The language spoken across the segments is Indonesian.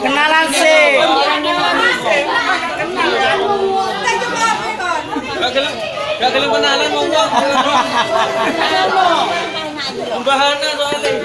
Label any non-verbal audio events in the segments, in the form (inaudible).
Kenalan sih. Gak gelem, kenalan (laughs)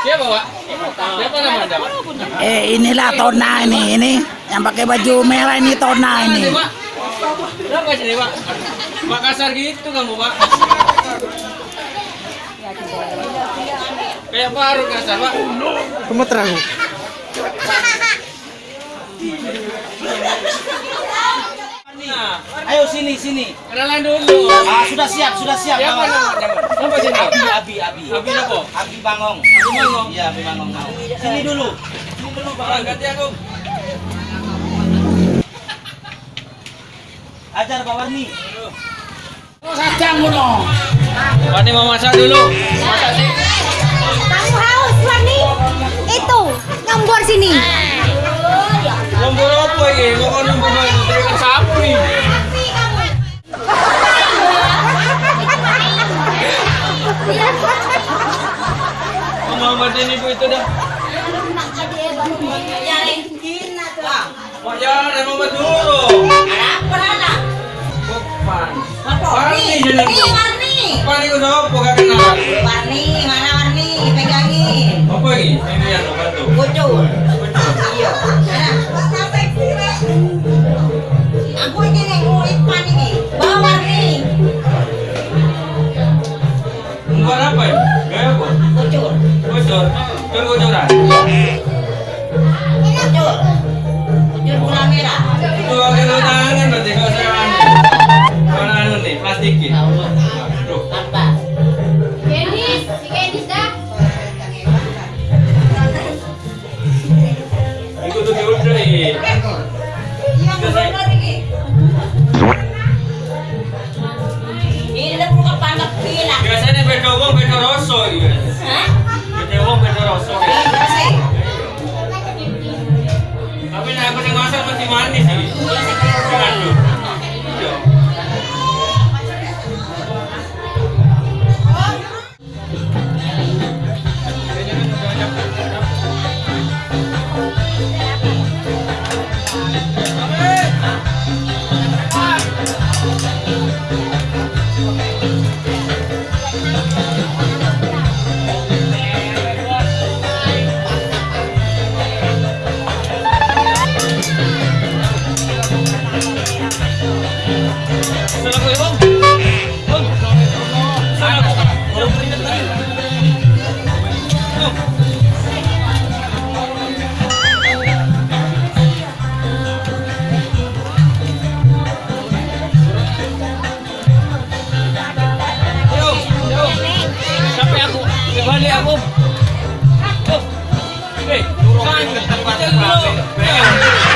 Siapa, Pak? Siapa namanya, Pak? Eh inilah Tona ini ini yang pakai baju merah ini Tona ini. Kenapa sini, Pak? Pak kasar gitu kamu, Pak. Kayak baru kasar, Pak. Kamu terang. Ayo sini sini. kenalan dulu. Ah sudah siap sudah siap. Siapa namanya? Siapa sini? Abi Abi Abi. Abi apa? Abi Bangong. Abi Bangong. Iya Abi Bangong. Sini dulu. Sini dulu Pak, Pak. ganti aku. Ajar Pak Warni. Sajang ngono. Pak ini mau masak dulu. Masak sih. Kamu haus Warni? Muhammad ini bu itu dah. Pak Yara Muhammad dulu. Bukan. Warni jeneng. Warni ku sapa gak kenal. Warni, mana Warni? Pegangin. Apa ini? Ini yang bantu. Bocor. Bocor. Bocor bocoran. Bocor. Bocor gula merah. Itu pakai lu tangan berarti kalau saya. Kalau anu nih, plastikin. Aduh. Apa? Genis, si Genis dah. Ikut tuh diudah ini. Iya, benar ini. Ini udah buka. Biasanya beda wong beda rasa gitu. Hah? Wong beda rasa. Tapi nek aku masak manis sih. Assalamualaikum. Bang. Assalamualaikum. Baru